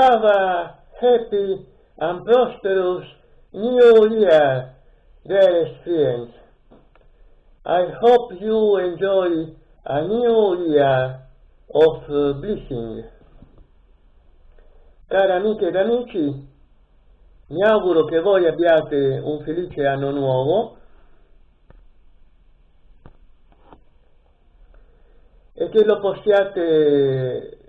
have a happy and prosperous new year, dearest friends. I hope you enjoy a new year of blessing. Cari amiche ed amici, mi auguro che voi abbiate un felice anno nuovo e che lo possiate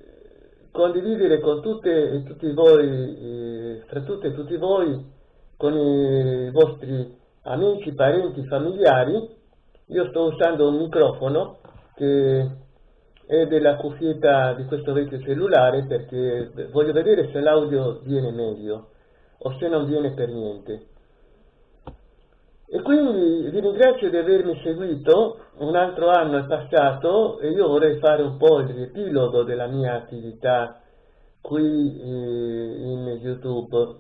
condividere con tutte e tutti voi, fra tutte e tutti voi, con i vostri amici, parenti, familiari. Io sto usando un microfono che è della cuffietta di questo vecchio cellulare perché voglio vedere se l'audio viene meglio o se non viene per niente. E quindi vi ringrazio di avermi seguito, un altro anno è passato e io vorrei fare un po' il riepilogo della mia attività qui eh, in YouTube,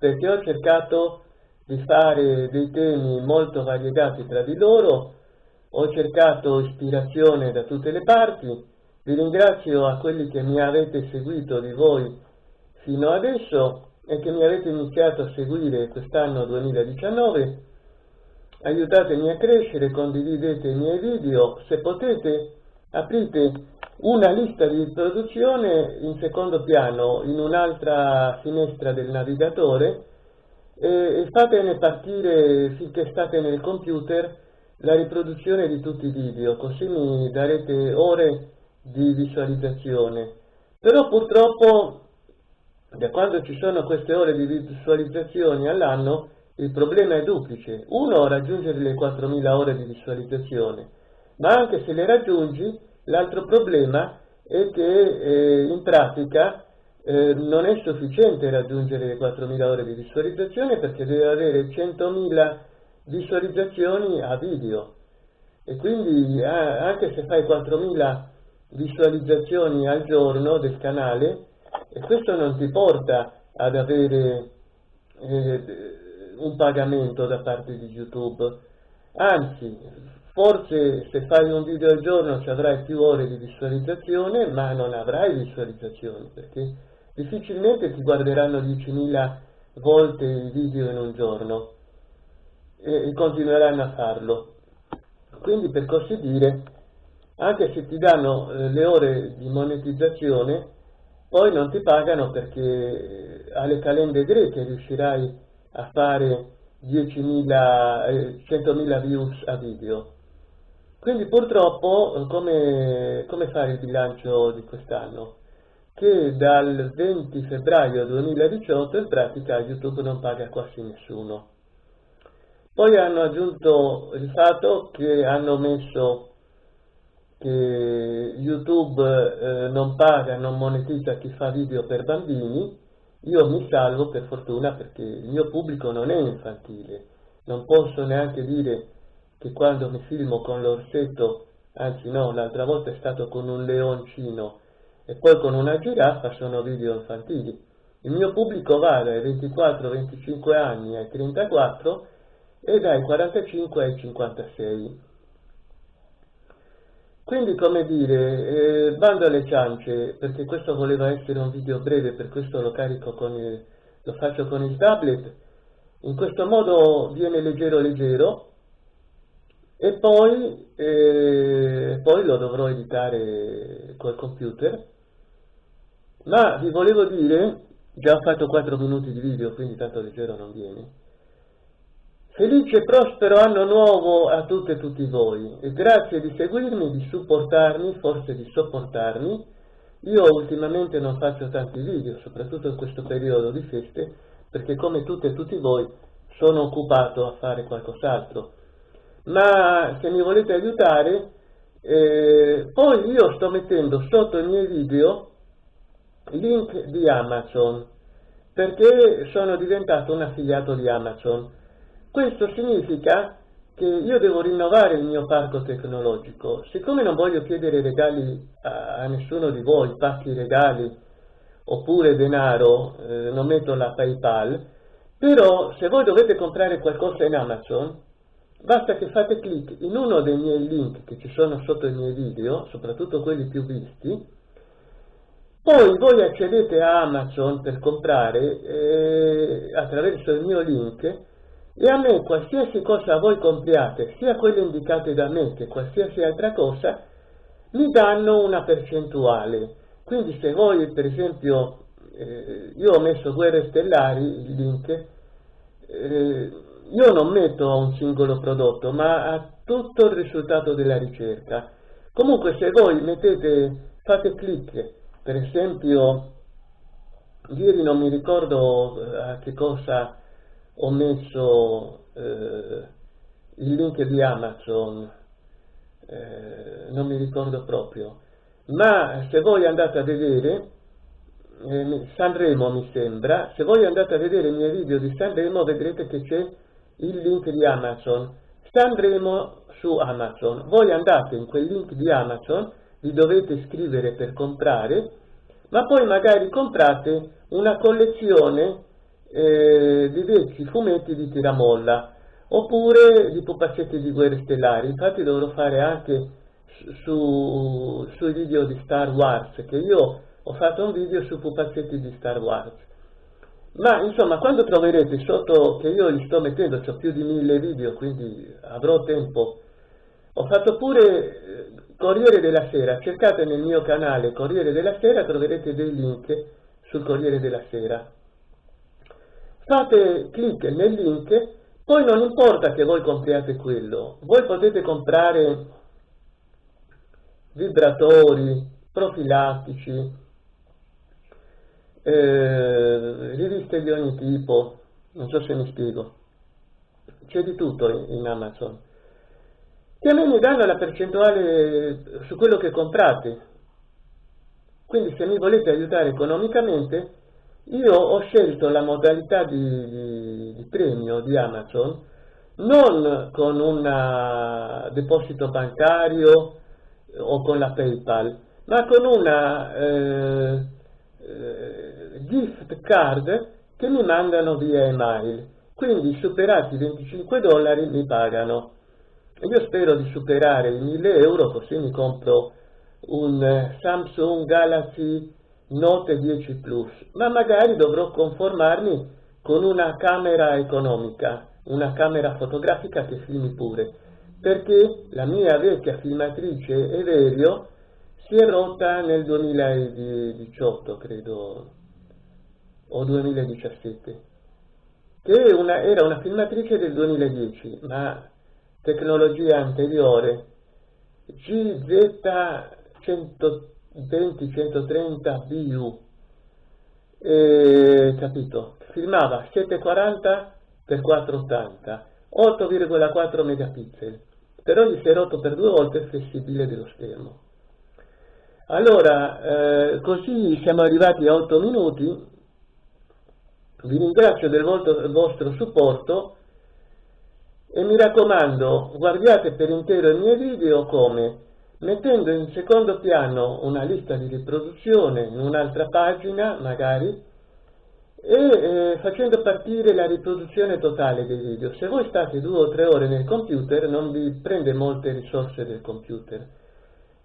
perché ho cercato di fare dei temi molto variegati tra di loro, ho cercato ispirazione da tutte le parti, vi ringrazio a quelli che mi avete seguito di voi fino adesso e che mi avete iniziato a seguire quest'anno 2019, aiutatemi a crescere, condividete i miei video, se potete aprite una lista di riproduzione in secondo piano in un'altra finestra del navigatore e fatene partire finché state nel computer la riproduzione di tutti i video, così mi darete ore di visualizzazione. Però purtroppo da quando ci sono queste ore di visualizzazioni all'anno, il problema è duplice. Uno, raggiungere le 4.000 ore di visualizzazione, ma anche se le raggiungi, l'altro problema è che eh, in pratica eh, non è sufficiente raggiungere le 4.000 ore di visualizzazione perché deve avere 100.000 visualizzazioni a video e quindi eh, anche se fai 4.000 visualizzazioni al giorno del canale e questo non ti porta ad avere eh, un pagamento da parte di YouTube, anzi, forse se fai un video al giorno ci avrai più ore di visualizzazione, ma non avrai visualizzazioni, perché difficilmente ti guarderanno 10.000 volte i video in un giorno e, continueranno a farlo. Quindi per così dire, anche se ti danno eh, le ore di monetizzazione, poi non ti pagano perché alle calende greche riuscirai a fare 10.000, eh, 100.000 views a video. Quindi purtroppo come, come fare il bilancio di quest'anno? Che dal 20 febbraio 2018 in pratica YouTube non paga quasi nessuno. Poi hanno aggiunto il fatto che hanno messo che YouTube eh, non paga, non monetizza chi fa video per bambini, io mi salvo per fortuna perché il mio pubblico non è infantile, non posso neanche dire che quando mi filmo con l'orsetto, anzi no, l'altra volta è stato con un leoncino e poi con una giraffa sono video infantili. Il mio pubblico va dai 24-25 anni ai 34 e dai 45 ai 56. Quindi, come dire, eh, bando alle ciance, perché questo voleva essere un video breve, per questo lo carico con il, lo faccio con il tablet, in questo modo viene leggero leggero, e poi, eh, poi lo dovrò editare col computer, ma vi volevo dire, già ho fatto 4 minuti di video, quindi tanto leggero non viene, Felice e prospero anno nuovo a tutte e tutti voi e grazie di seguirmi, di supportarmi, forse di sopportarmi. Io ultimamente non faccio tanti video, soprattutto in questo periodo di feste, perché come tutte e tutti voi sono occupato a fare qualcos'altro. Ma se mi volete aiutare, eh, poi io sto mettendo sotto i miei video link di Amazon, perché sono diventato un affiliato di Amazon questo significa che io devo rinnovare il mio parco tecnologico. Siccome non voglio chiedere regali a, nessuno di voi, pacchi regali oppure denaro, eh, non metto la PayPal, però se voi dovete comprare qualcosa in Amazon, basta che fate clic in uno dei miei link che ci sono sotto i miei video, soprattutto quelli più visti, Poi voi accedete a Amazon per comprare eh, attraverso il mio link e a me qualsiasi cosa voi compriate, sia quelle indicate da me che qualsiasi altra cosa, mi danno una percentuale. Quindi se voi per esempio, eh, io ho messo Guerre Stellari, il link, eh, io non metto a un singolo prodotto, ma a tutto il risultato della ricerca. Comunque se voi mettete, fate clic, per esempio, ieri non mi ricordo eh, a che cosa ho messo eh, il link di Amazon, eh, non mi ricordo proprio, ma se voi andate a vedere, eh, Sanremo mi sembra, se voi andate a vedere i miei video di Sanremo vedrete che c'è il link di Amazon, Sanremo su Amazon, voi andate in quel link di Amazon, vi dovete iscrivere per comprare, ma poi magari comprate una collezione eh, di vecchi fumetti di tiramolla, oppure di pupazzetti di guerre stellari, infatti dovrò fare anche su, sui video di Star Wars, che io ho fatto un video su pupazzetti di Star Wars. Ma insomma, quando troverete sotto che io li sto mettendo, ho più di mille video, quindi avrò tempo, ho fatto pure eh, Corriere della Sera, cercate nel mio canale Corriere della Sera, troverete dei link sul Corriere della Sera. Fate clic nel link, poi non importa che voi compriate quello, voi potete comprare vibratori, profilattici, eh, riviste di ogni tipo, non so se mi spiego, c'è di tutto in Amazon. che a me mi danno la percentuale su quello che comprate. Quindi se mi volete aiutare economicamente, io ho scelto la modalità di, di, di premio di Amazon non con un deposito bancario o con la PayPal, ma con una eh, eh, gift card che mi mandano via email. Quindi superati i 25 dollari mi pagano. Io spero di superare i 1000 euro così mi compro un Samsung Galaxy Note 10 Plus, ma magari dovrò conformarmi con una camera economica, una camera fotografica che filmi pure, perché la mia vecchia filmatrice Everio si è rotta nel 2018, credo, o 2017, che una, era una filmatrice del 2010, ma tecnologia anteriore, GZ100 20-130 BU, eh, capito? Filmava 740 x 480, 8,4 megapixel, però gli si è rotto per due volte il flessibile dello schermo. Allora, eh, così siamo arrivati a 8 minuti, vi ringrazio del vostro supporto. E mi raccomando, guardate per intero i miei video come mettendo in secondo piano una lista di riproduzione in un'altra pagina magari e eh, facendo partire la riproduzione totale dei video. Se voi state due o tre ore nel computer non vi prende molte risorse del computer.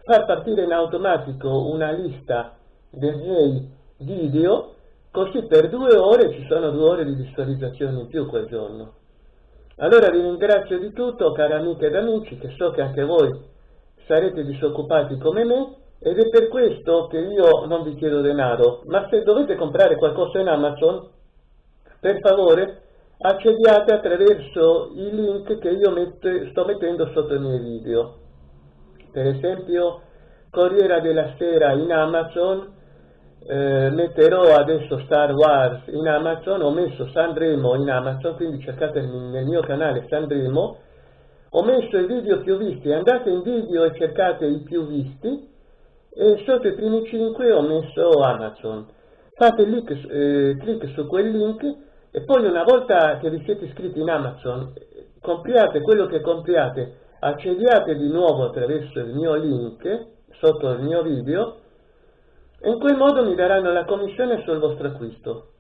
Far partire in automatico una lista dei video, così per due ore ci sono due ore di visualizzazione in più quel giorno. Allora vi ringrazio di tutto, cari amiche ed amici, che so che anche voi sarete disoccupati come me ed è per questo che io non vi chiedo denaro, ma se dovete comprare qualcosa in Amazon, per favore accediate attraverso i link che io mette, sto mettendo sotto i miei video. Per esempio, Corriera della Sera in Amazon, eh, metterò adesso Star Wars in Amazon, ho messo Sanremo in Amazon, quindi cercate nel mio canale Sanremo, ho messo i video più visti, andate in video e cercate i più visti e sotto i primi 5 ho messo Amazon. Fate link, eh, clic su quel link e poi una volta che vi siete iscritti in Amazon, compriate quello che compriate, accediate di nuovo attraverso il mio link sotto il mio video e in quel modo mi daranno la commissione sul vostro acquisto.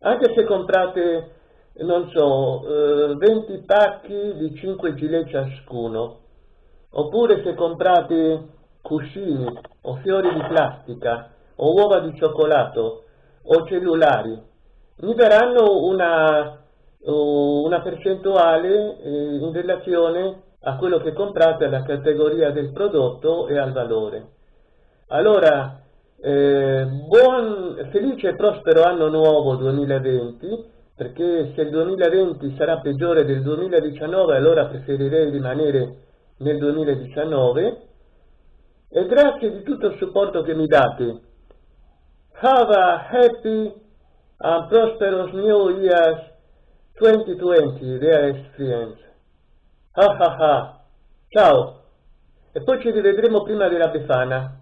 Anche se comprate non so, eh, 20 pacchi di 5 gilet ciascuno, oppure se comprate cuscini o fiori di plastica o uova di cioccolato o cellulari, mi daranno una, una percentuale eh, in relazione a quello che comprate, alla categoria del prodotto e al valore. Allora, eh, buon, felice e prospero anno nuovo 2020, perché se il 2020 sarà peggiore del 2019 allora preferirei rimanere nel 2019 e grazie di tutto il supporto che mi date. Have a happy and prosperous New Year 2020, dear friends. Ah ah ah, ciao! E poi ci rivedremo prima della Befana.